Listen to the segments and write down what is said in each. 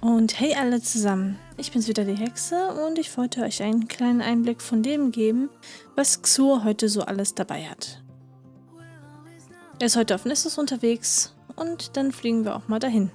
Und hey alle zusammen, ich bin's wieder die Hexe und ich wollte euch einen kleinen Einblick von dem geben, was Xur heute so alles dabei hat. Er ist heute auf Nissus unterwegs und dann fliegen wir auch mal dahin.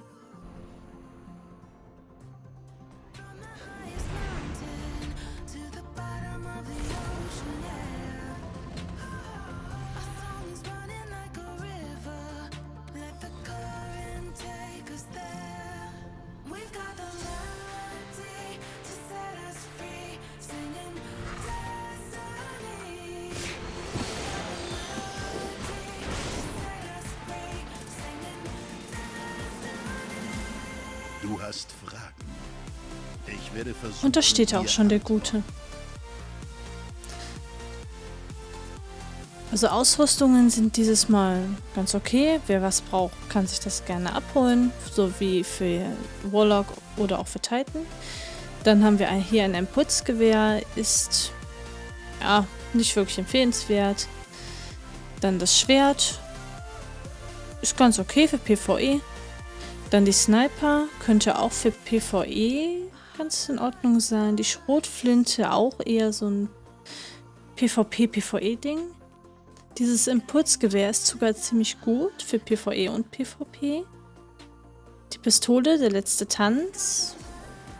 Du hast Fragen. Ich werde versuchen. Und da steht auch schon der Gute. Also Ausrüstungen sind dieses Mal ganz okay. Wer was braucht, kann sich das gerne abholen. So wie für Warlock oder auch für Titan. Dann haben wir hier ein Impulsgewehr. Ist ja nicht wirklich empfehlenswert. Dann das Schwert. Ist ganz okay für PvE. Dann die Sniper könnte auch für PvE ganz in Ordnung sein. Die Schrotflinte auch eher so ein PvP-PvE-Ding. Dieses Impulsgewehr ist sogar ziemlich gut für PvE und PvP. Die Pistole, der letzte Tanz.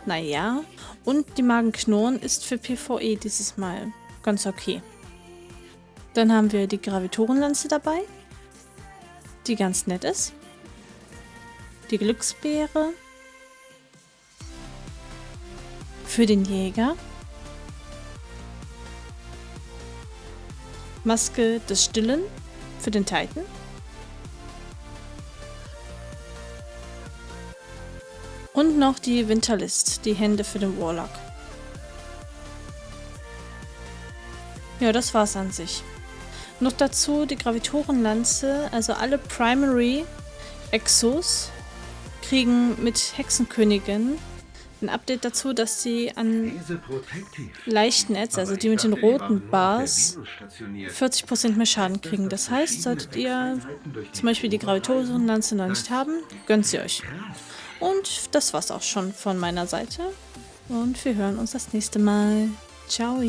Naja. Und die Magenknurren ist für PvE dieses Mal ganz okay. Dann haben wir die Gravitorenlanze dabei, die ganz nett ist die Glücksbeere für den Jäger, Maske des Stillen. Für den Titan, und noch die Winterlist, die Hände für den Warlock. Ja, das war's an sich. Noch dazu die Gravitorenlanze, also alle Primary Exos kriegen mit Hexenkönigin ein Update dazu, dass sie an Leichtnetz, also die mit den roten Bars, 40% mehr Schaden kriegen. Das heißt, solltet ihr zum Beispiel die Gravitorenlanze noch nicht haben, gönnt sie euch. Und das war's auch schon von meiner Seite. Und wir hören uns das nächste Mal. Ciao!